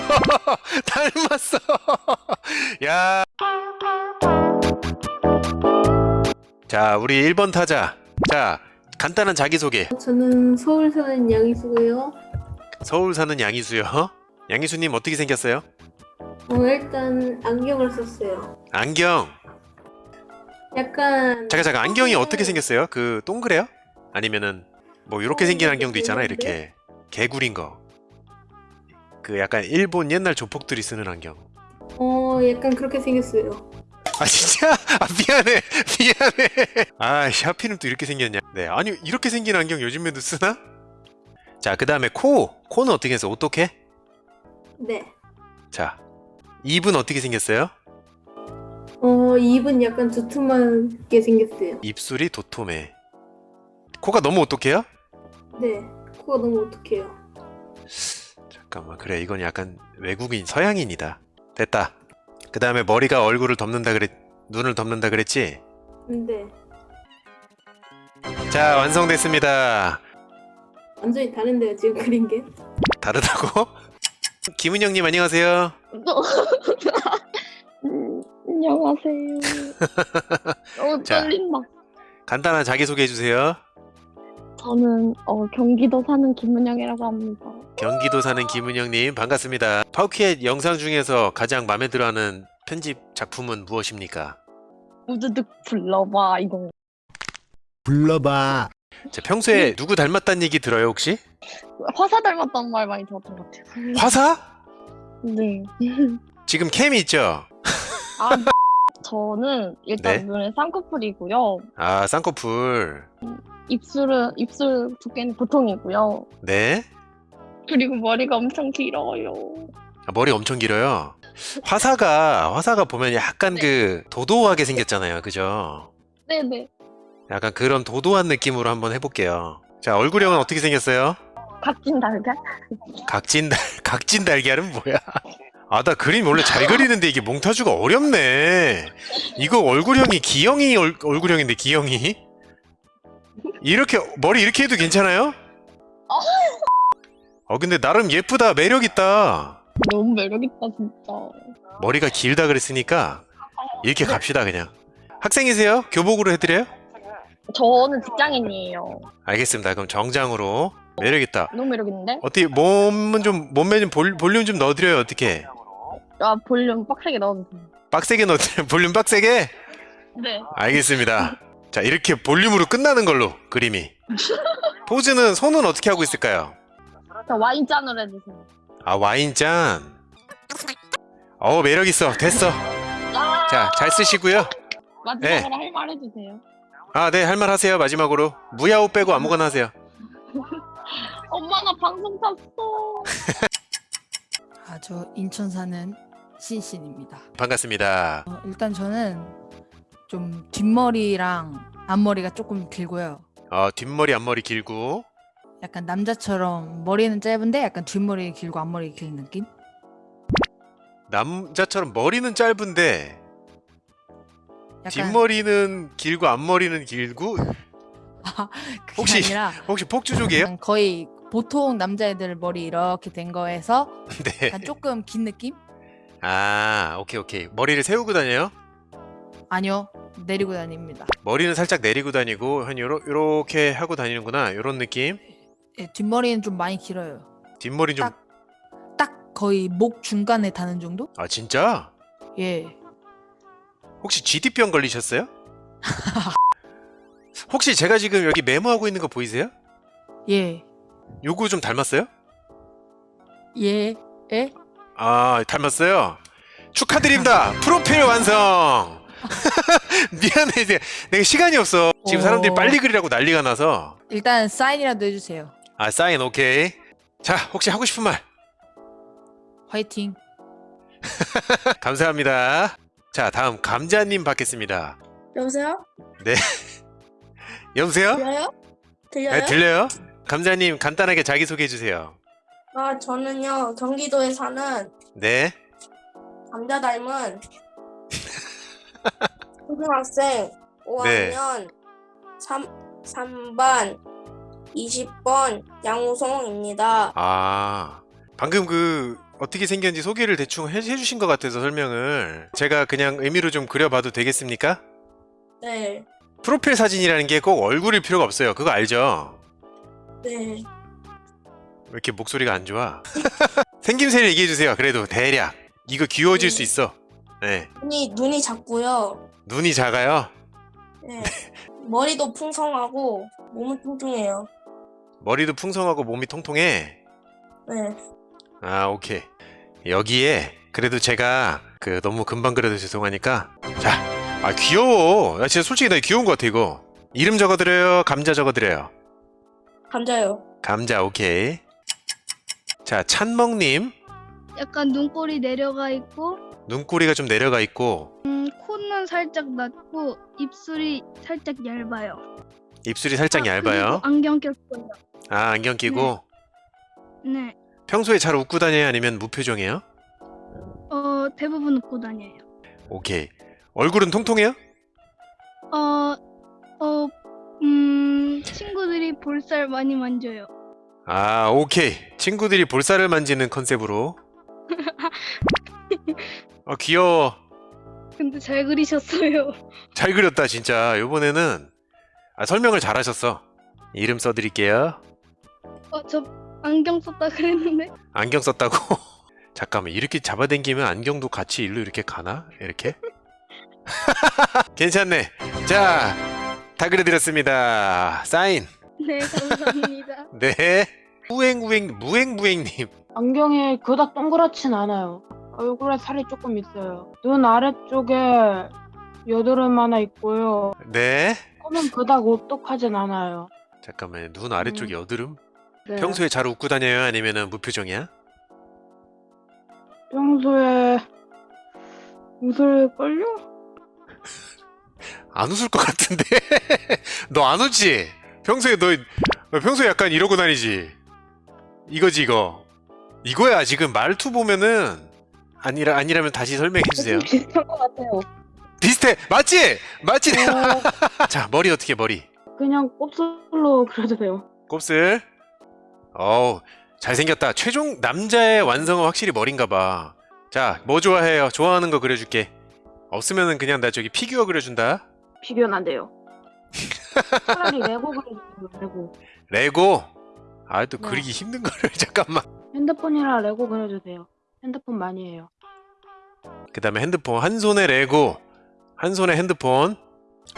닮았어 닮았어 야. 자 우리 1번 타자 자 간단한 자기소개 저는 서울 사는 양희수고요. 서울 사는 양희수요 양희수님 어떻게 생겼어요? 어, 일단 안경을 썼어요. 안경 약간 잠깐 잠깐 안경이 어떻게 생겼어요? 그 동그래요? 아니면은 뭐 이렇게 어, 생긴 안경도 있잖아 이렇게 개구린 거. 그 약간 일본 옛날 조폭들이 쓰는 안경. 어 약간 그렇게 생겼어요. 아 진짜? 아 미안해 미안해. 아 하필이면 또 이렇게 생겼냐? 네 아니 이렇게 생긴 안경 요즘에도 쓰나? 자 그 다음에 코 코는 어떻게 해서 어떻게? 네. 자 입은 어떻게 생겼어요? 어 입은 약간 두툼하게 생겼어요. 입술이 도톰해. 코가 너무 어떡해요? 네. 코가 너무 어떡해요. 잠깐만 그래 이건 약간 외국인 서양인이다 됐다 그 다음에 머리가 얼굴을 덮는다 그랬 눈을 덮는다 그랬지 근데 자 완성됐습니다 완전히 다른데요 지금 그린 게. 다르다고 김은영님 안녕하세요 음, 안녕하세요. 어, 자. 떨린다. 간단한 자기소개 해주세요 저는 어, 경기도 사는 김은영이라고 합니다. 경기도 사는 김은영님 반갑습니다 파우키의 영상 중에서 가장 마음에 들어하는 편집 작품은 무엇입니까? 우드득 불러봐 이거. 불러봐. 자, 평소에 누구 닮았다는 얘기 들어요 혹시? 화사 닮았다는 말 많이 들었던 것 같아요. 화사? 네. 지금 캠이 있죠? 아 저는 일단 네. 눈에 쌍꺼풀이고요. 아 쌍꺼풀 입술은 입술 두께는 보통이고요. 네 그리고 머리가 엄청 길어요. 아, 머리 엄청 길어요. 화사가 화사가 보면 약간 네. 그 도도하게 생겼잖아요, 그죠? 네네. 약간 그런 도도한 느낌으로 한번 해볼게요. 자 얼굴형은 어떻게 생겼어요? 각진 달걀? 각진 달 각진 달걀은 뭐야? 아 나 그림 원래 잘 그리는데 이게 몽타주가 어렵네. 이거 얼굴형이 기영이 얼, 얼굴형인데 기영이 이렇게 머리 이렇게 해도 괜찮아요? 어 근데 나름 예쁘다 매력 있다. 너무 매력 있다 진짜. 머리가 길다 그랬으니까 이렇게 갑시다 그냥 학생이세요? 교복으로 해드려요? 저는 직장인이에요. 알겠습니다 그럼 정장으로 매력 있다 너무 매력 있는데? 어떻게 몸은 좀 몸매 좀 볼, 볼륨 좀 넣어드려요 어떻게 아 볼륨 빡세게 넣어주세요. 빡세게 넣어드려요 볼륨 빡세게? 네. 알겠습니다 자 이렇게 볼륨으로 끝나는 걸로 그림이 포즈는 손은 어떻게 하고 있을까요? 자 와인잔으로 해주세요. 아 와인잔 어 매력있어 됐어 자 잘 쓰시고요 마지막으로 할말 해주세요. 아 네 할 말 하세요 마지막으로 무야호 빼고 아무거나 하세요 엄마가 방송 탔어. 아, 저 인천 사는 신신입니다. 반갑습니다 어, 일단 저는 좀 뒷머리랑 앞머리가 조금 길고요. 어, 뒷머리 앞머리 길고 약간 남자처럼 머리는 짧은데 약간 뒷머리 길고 앞머리 긴 느낌? 남자처럼 머리는 짧은데 약간 뒷머리는 길고 앞머리는 길고 그게 혹시- 아니라 혹시 폭주족이에요? 거의 보통 남자애들 머리 이렇게 된 거에서 네. 약간 조금 긴 느낌? 아 오케이 오케이 머리를 세우고 다녀요? 아니요 내리고 다닙니다. 머리는 살짝 내리고 다니고 한 요러, 요렇게 하고 다니는구나 요런 느낌 예, 뒷머리는 좀 많이 길어요. 뒷머리 좀아 딱. 딱 거의 목 중간에 닿는 정도? 진짜? 예. 혹시 GD병 걸리셨어요? 혹시 제가 지금 여기 메모하고 있는 거 보이세요? 예. 요거 좀 닮았어요? 예. 예? 아 닮았어요? 축하드립니다 프로필 완성 미안해 이제 내가 시간이 없어 지금 사람들이 어. 빨리 그리라고 난리가 나서 일단 사인이라도 해주세요. 아 사인 오케이 자 혹시 하고 싶은 말 화이팅. 감사합니다 자 다음 감자님 받겠습니다 여보세요? 여보세요? 들려요? 들려요? 네 들려요? 감자님 간단하게 자기소개해 주세요 아, 저는요, 경기도에 사는 네 감자 닮은 초등학생 5학년 3, 3반 20번 양우송입니다. 아 방금 그 어떻게 생겼는지 소개를 대충 해, 해주신 것 같아서 설명을 제가 그냥 의미로 좀 그려봐도 되겠습니까? 네. 프로필 사진이라는 게 꼭 얼굴일 필요가 없어요. 그거 알죠? 네. 왜 이렇게 목소리가 안 좋아? 생김새를 얘기해주세요. 그래도 대략 이거 귀여워질 수 있어. 네, 눈이 눈이 작고요. 눈이 작아요. 네. 머리도 풍성하고 몸은 뚱뚱해요. 머리도 풍성하고 몸이 통통해. 네. 아 오케이 여기에 그래도 제가 그 너무 금방 그려도 죄송하니까 자 아 귀여워 나 진짜 솔직히 나 귀여운 것 같아 이거 이름 적어드려요 감자 적어드려요 감자요. 감자 오케이 자 찬먹님 약간 눈꼬리 내려가 있고 눈꼬리가 좀 내려가 있고 음, 코는 살짝 낮고 입술이 살짝 얇아요. 입술이 살짝 아, 얇아요 안경 꼈어요. 아 안경 끼고 네. 평소에 잘 웃고 다녀요 아니면 무표정이에요 어, 대부분 웃고 다녀요. 오케이 얼굴은 통통해요 어, 어, 음, 친구들이 볼살 많이 만져요. 아 오케이 친구들이 볼살을 만지는 컨셉으로 아 귀여워. 근데 잘 그리셨어요. 잘 그렸다 진짜. 요번에는 아, 설명을 잘 하셨어. 이름 써드릴게요. 어, 저 안경 썼다 그랬는데. 안경 썼다고? 잠깐만 이렇게 잡아당기면 안경도 같이 일로 이렇게 가나? 이렇게? 괜찮네. 자다 그려드렸습니다. 사인. 네, 감사합니다. 네. 우행우행 무행무행님. 안경이 그닥 동그랗진 않아요. 얼굴에 살이 조금 있어요. 눈 아래쪽에 여드름 하나 있고요. 네. 코는 그닥 오똑하진 않아요. 잠깐만 눈 아래쪽 여드름? 네. 평소에 잘 웃고 다녀요? 아니면 무표정이야? 평소에 웃을걸요? 안 웃을 것 같은데? 너 안 웃지? 평소에 너, 너 평소에 약간 이러고 다니지? 이거지 이거. 이거야 지금. 말투 보면은 아니라 아니라면 다시 설명해 주세요 비슷한 것 같아요. 비슷해 맞지 맞지 어, 자 머리 어떻게 머리 그냥 곱슬로 그려도 돼요. 곱슬 어우 잘생겼다 최종 남자의 완성은 확실히 머린가 봐 자 뭐 좋아해요 좋아하는 거 그려줄게 없으면은 그냥 나 저기 피규어 그려준다 피규어는 안 돼요. 차라리 레고 그려주세요. 레고. 레고 아또 네. 그리기 힘든 거를 잠깐만 핸드폰이라 레고 그려주세요. 핸드폰 많이 해요. 그 다음에 핸드폰 한 손에 레고 한 손에 핸드폰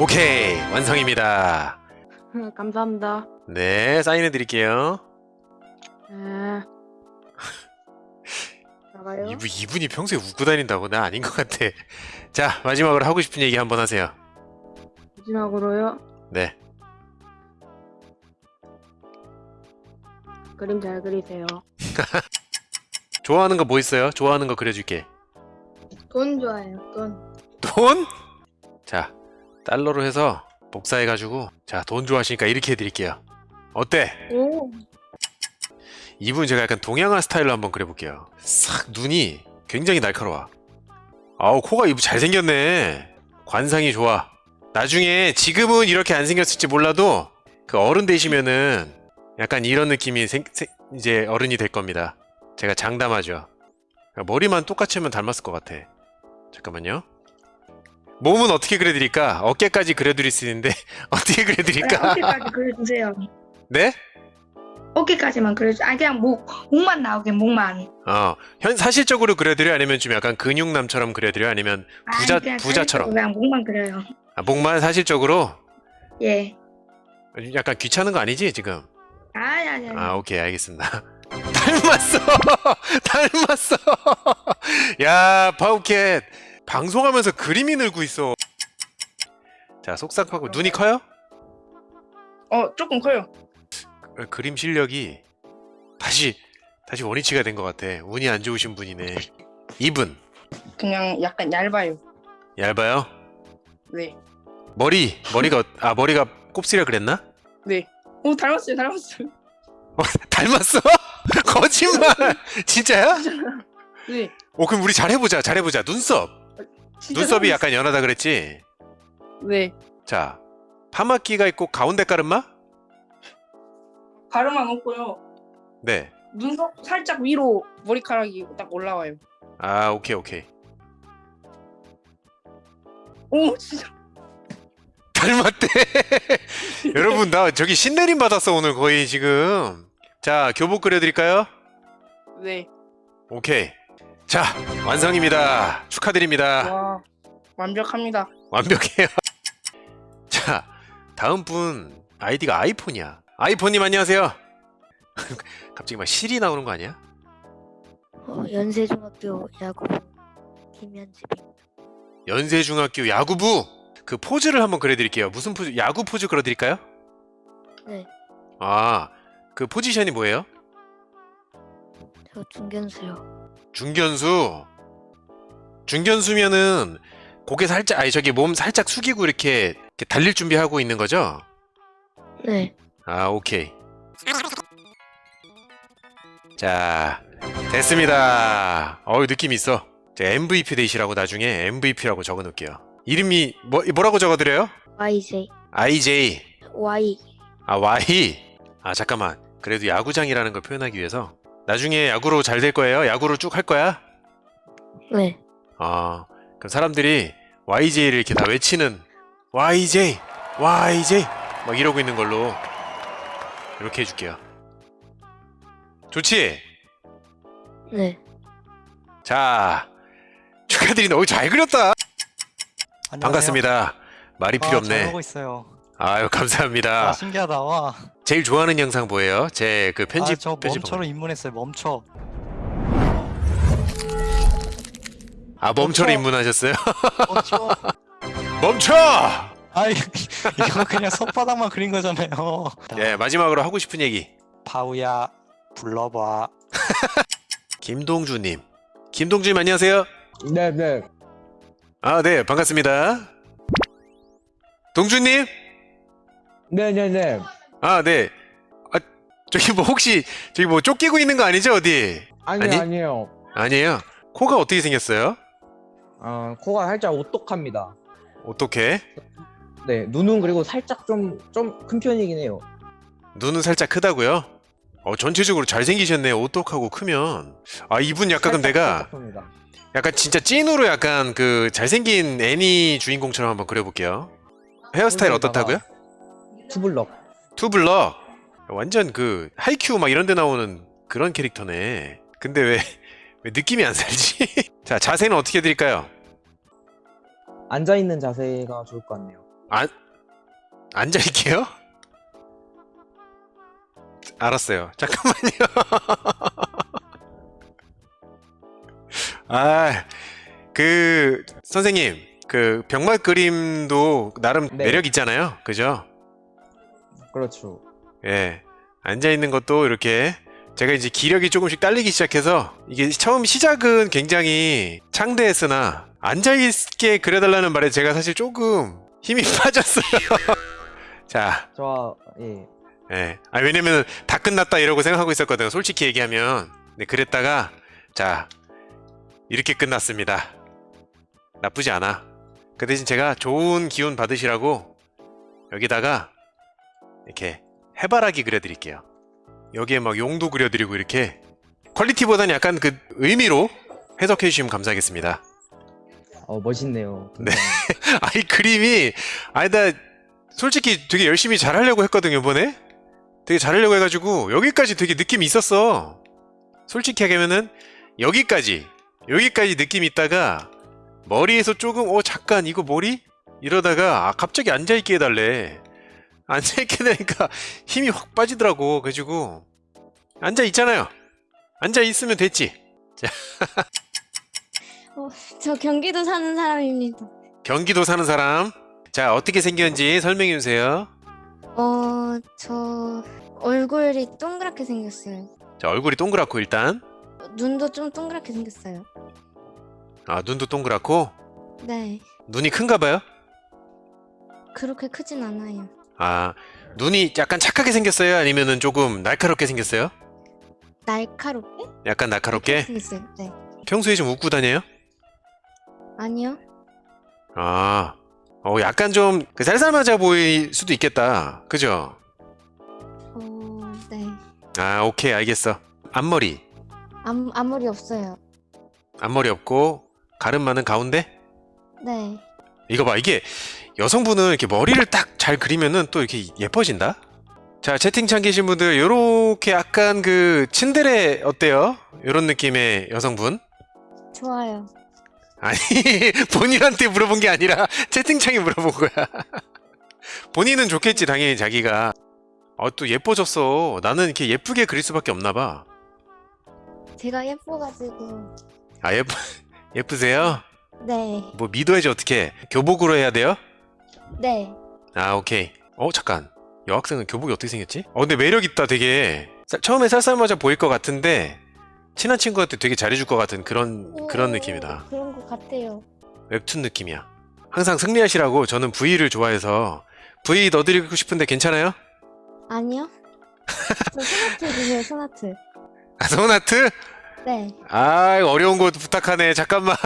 오케이 완성입니다 감사합니다. 네 사인해 드릴게요 네. 나가요? 이분, 이분이 평소에 웃고 다닌다고 나 아닌 것 같아 자 마지막으로 하고 싶은 얘기 한번 하세요 마지막으로요. 네 그림 잘 그리세요. 좋아하는 거 뭐 있어요? 좋아하는 거 그려줄게 돈 좋아해요, 돈. 돈? 자 달러로 해서 복사해가지고 자 돈 좋아하시니까 이렇게 해드릴게요 어때? 오. 이분 제가 약간 동양화 스타일로 한번 그려볼게요. 싹 눈이 굉장히 날카로워. 아우 코가 이분 잘생겼네. 관상이 좋아. 나중에 지금은 이렇게 안 생겼을지 몰라도 그 어른 되시면은 약간 이런 느낌이 생, 생- 이제 어른이 될 겁니다. 제가 장담하죠. 머리만 똑같이 하면 닮았을 것 같아. 잠깐만요. 몸은 어떻게 그려드릴까? 어깨까지 그려드릴 수 있는데 어떻게 그려드릴까? 어깨까지 그려주세요. 네? 어깨까지만 그려주. 아 그냥 목 목만 나오게 목만. 어, 현 사실적으로 그려드려 아니면 좀 약간 근육남처럼 그려드려 아니면 아니, 부자 그냥 부자처럼 그냥 목만 그려요. 아, 목만 사실적으로 예. 약간 귀찮은 거 아니지 지금? 아니 아니 아니. 아 오케이 알겠습니다. 닮았어, 닮았어. 야 파우캣 방송하면서 그림이 늘고 있어. 자 속삭하고 눈이 커요? 어 조금 커요. 어, 그림 실력이 다시 다시 원위치가 된 것 같아. 운이 안 좋으신 분이네. 입은 그냥 약간 얇아요. 얇아요. 네. 머리 머리가 어- 아 머리가 곱슬이라 그랬나? 네. 오 닮았어요 닮았어요. 어, 닮았어? 거짓말! 진짜야? 네. 오 그럼 우리 잘해보자 잘해보자 눈썹 눈썹이. 약간 연하다 그랬지? 네. 자 파마끼가 있고 가운데 가르마? 가르마 없고요. 네 눈썹 살짝 위로 머리카락이 딱 올라와요. 아 오케이 오케이 오 진짜 닮았대 여러분 나 저기 신내림 받았어 오늘 거의 지금 자 교복 그려드릴까요? 네. 오케이 자 완성입니다 축하드립니다 와 완벽합니다. 완벽해요 자 다음 분 아이디가 아이폰이야 아이폰님 안녕하세요 갑자기 막 실이 나오는 거 아니야? 어, 연세중학교 야구부 김현집입니다. 연세중학교 야구부 그 포즈를 한번 그려드릴게요 무슨 포즈 야구 포즈 그려드릴까요? 네. 아 그 포지션이 뭐예요? 저 중견수요. 중견수 중견수면은 고개 살짝 아니 저기 몸 살짝 숙이고 이렇게, 이렇게 달릴 준비하고 있는 거죠? 네. 아 오케이 자 됐습니다 어우 느낌 있어 자, MVP 되시라고 나중에 MVP라고 적어 놓을게요 이름이 뭐, 뭐라고 적어드려요? YJ IJ Y 아 Y 아 잠깐만 그래도 야구장이라는 걸 표현하기 위해서 나중에 야구로 잘 될 거예요? 야구로 쭉 할 거야? 네. 아, 그럼 사람들이 YJ를 이렇게 다 외치는 YJ, YJ 막 이러고 있는 걸로 이렇게 해줄게요. 좋지? 네. 자, 축하드립니다. 오, 잘 그렸다. 반갑습니다. 말이 필요 없네. 하고 있어요. 아유, 감사합니다. 아, 신기하다. 와. 제일 좋아하는 영상 뭐예요? 제 그 편집 아, 저 편집 멈춰로 입문했어요. 멈춰. 아, 멈춰로 멈춰. 입문하셨어요? 멈춰. 멈춰! 아, 이거 그냥 손바닥만 그린 거잖아요. 예, 마지막으로 하고 싶은 얘기. 바우야, 불러봐. 김동주님. 김동주님 안녕하세요. 네 네. 아, 네, 반갑습니다. 동주님? 네네네. 아, 네. 아, 저기 뭐 혹시 저기 뭐 쫓기고 있는 거 아니죠, 어디? 아니요 아니? 아니에요. 아니에요. 코가 어떻게 생겼어요? 어, 코가 살짝 오똑합니다. 어떻게? 네, 눈은 그리고 살짝 좀 좀 큰 편이긴 해요. 눈은 살짝 크다고요? 어, 전체적으로 잘생기셨네요. 오똑하고 크면. 아, 이분 약간 그럼 내가 큽니다. 약간 진짜 찐으로 약간 그 잘생긴 애니 주인공처럼 한번 그려볼게요. 헤어스타일 어떻다고요? 투블럭. 투블럭 완전 그 하이큐 막 이런 데 나오는 그런 캐릭터네 근데 왜, 왜 느낌이 안 살지? 자 자세는 어떻게 해드릴까요? 앉아 있는 자세가 좋을 것 같네요. 안, 앉아있게요? 알았어요 잠깐만요 아 그 선생님 그 병맛 그림도 나름 네. 매력 있잖아요 그죠? 그렇죠. 예. 앉아 있는 것도 이렇게 제가 이제 기력이 조금씩 딸리기 시작해서 이게 처음 시작은 굉장히 창대했으나 앉아 있게 그려달라는 말에 제가 사실 조금 힘이 빠졌어요. 자, 저 예. 예. 아 왜냐면 다 끝났다 이러고 생각하고 있었거든요. 솔직히 얘기하면. 네, 그랬다가 자 이렇게 끝났습니다. 나쁘지 않아. 그 대신 제가 좋은 기운 받으시라고 여기다가 이렇게 해바라기 그려드릴게요. 여기에 막 용도 그려드리고 이렇게 퀄리티보다는 약간 그 의미로 해석해 주시면 감사하겠습니다. 어 멋있네요. 네. 아이 그림이 아니 나 솔직히 되게 열심히 잘 하려고 했거든요 이번에 되게 잘하려고 해가지고 여기까지 되게 느낌이 있었어 솔직히 하면은 여기까지 여기까지 느낌이 있다가 머리에서 조금 어 잠깐 이거 머리? 이러다가 아 갑자기 앉아있게 해달래 앉아 있게 되니까 힘이 확 빠지더라고 그래가지고 앉아 있잖아요 앉아 있으면 됐지 저 경기도 사는 사람입니다. 경기도 사는 사람 자 어떻게 생겼는지 설명해 주세요 어, 저 얼굴이 동그랗게 생겼어요. 자 얼굴이 동그랗고 일단 눈도 좀 동그랗게 생겼어요. 아 눈도 동그랗고 네. 눈이 큰가 봐요 그렇게 크진 않아요. 아 눈이 약간 착하게 생겼어요 아니면은 조금 날카롭게 생겼어요 날카롭게? 약간 날카롭게 생겼어요. 네. 평소에 좀 웃고 다녀요 아니요. 아 어, 약간 좀그 살살맞아 보일 수도 있겠다 그죠 어, 네. 아 오케이 알겠어 앞머리 앞, 앞머리 없어요. 앞머리 없고 가름 많은 가운데 네. 이거 봐 이게 여성분은 이렇게 머리를 딱 잘 그리면은 또 이렇게 예뻐진다 자 채팅창 계신 분들 요렇게 약간 그 친데레 어때요? 요런 느낌의 여성분 좋아요. 아니 본인한테 물어본 게 아니라 채팅창에 물어본 거야 본인은 좋겠지 당연히 자기가 아또 예뻐졌어 나는 이렇게 예쁘게 그릴 수밖에 없나 봐아 제가 예뻐가지고. 예쁘 예쁘세요? 네. 뭐 믿어야지 어떻게 교복으로 해야 돼요? 네. 아 오케이 어 잠깐 여학생은 교복이 어떻게 생겼지? 어 근데 매력 있다 되게 쌀- 처음에 쌀쌀맞아 보일 것 같은데 친한 친구한테 되게 잘해줄 것 같은 그런 그런 오, 느낌이다 그런 것 같아요. 웹툰 느낌이야 항상 승리하시라고 저는 V를 좋아해서 V 넣어드리고 싶은데 괜찮아요? 아니요? 저 소나트 주세요, 소나트. 아 소나트? 네. 아 어려운 거 부탁하네 잠깐만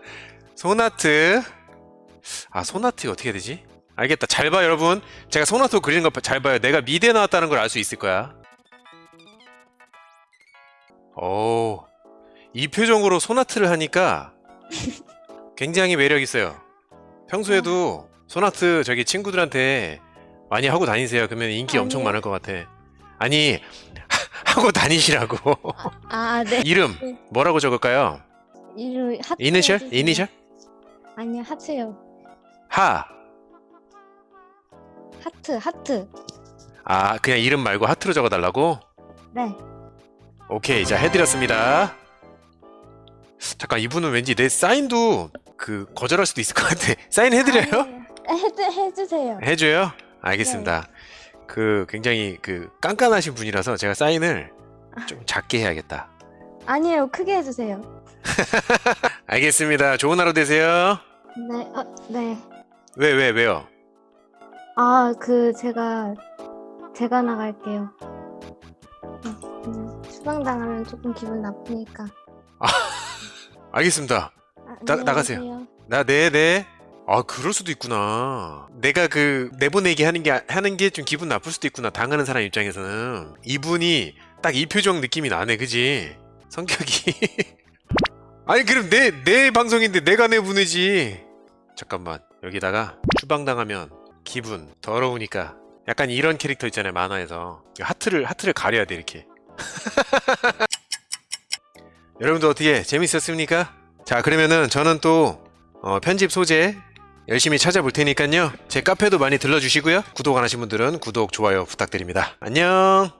소나트 아 소나트 어떻게 해야 되지? 알겠다 잘 봐 여러분 제가 소나트 그리는 거 잘 봐요 내가 미대 나왔다는 걸 알 수 있을 거야 오 이 표정으로 소나트를 하니까 굉장히 매력 있어요 평소에도 손하트 저기 친구들한테 많이 하고 다니세요 그러면 인기 엄청 아니요. 많을 것 같아 아니 하고 다니시라고 아, 네. 이름 네. 뭐라고 적을까요? 이름 하트. 이니셜? 이니셜? 아니요, 하트요. 하. 하트, 하트. 아 그냥 이름 말고 하트로 적어달라고? 네. 오케이 자 해드렸습니다. 잠깐 이분은 왠지 내 사인도 그 거절할 수도 있을 것 같아. 사인 해드려요? 아니에요. 해주, 해주세요. 해줘요? 알겠습니다. 그 굉장히 그 깐깐하신 분이라서 제가 사인을 좀 작게 해야겠다. 아니에요, 크게 해주세요. 알겠습니다. 좋은 하루 되세요. 네, 어, 네. 왜왜 왜요? 아, 그, 제가, 제가 나갈게요. 네, 그냥 추방당하면 조금 기분 나쁘니까. 알겠습니다. 아, 나- 안녕히 나가세요. 계세요. 나 네네. 아 그럴 수도 있구나. 내가 그 내보내기 하는 게 하는 게 좀 기분 나쁠 수도 있구나. 당하는 사람 입장에서는 이분이 딱 이 표정 느낌이 나네, 그지? 성격이. 아니 그럼 내 내 방송인데 내가 내보내지. 잠깐만 여기다가 추방당하면 기분 더러우니까. 약간 이런 캐릭터 있잖아요 만화에서. 하트를 하트를 가려야 돼 이렇게. 여러분들 어떻게 재밌었습니까? 자 그러면은 저는 또 어, 편집 소재 열심히 찾아볼 테니까요. 제 카페도 많이 들러주시고요. 구독 안 하신 분들은 구독 좋아요 부탁드립니다. 안녕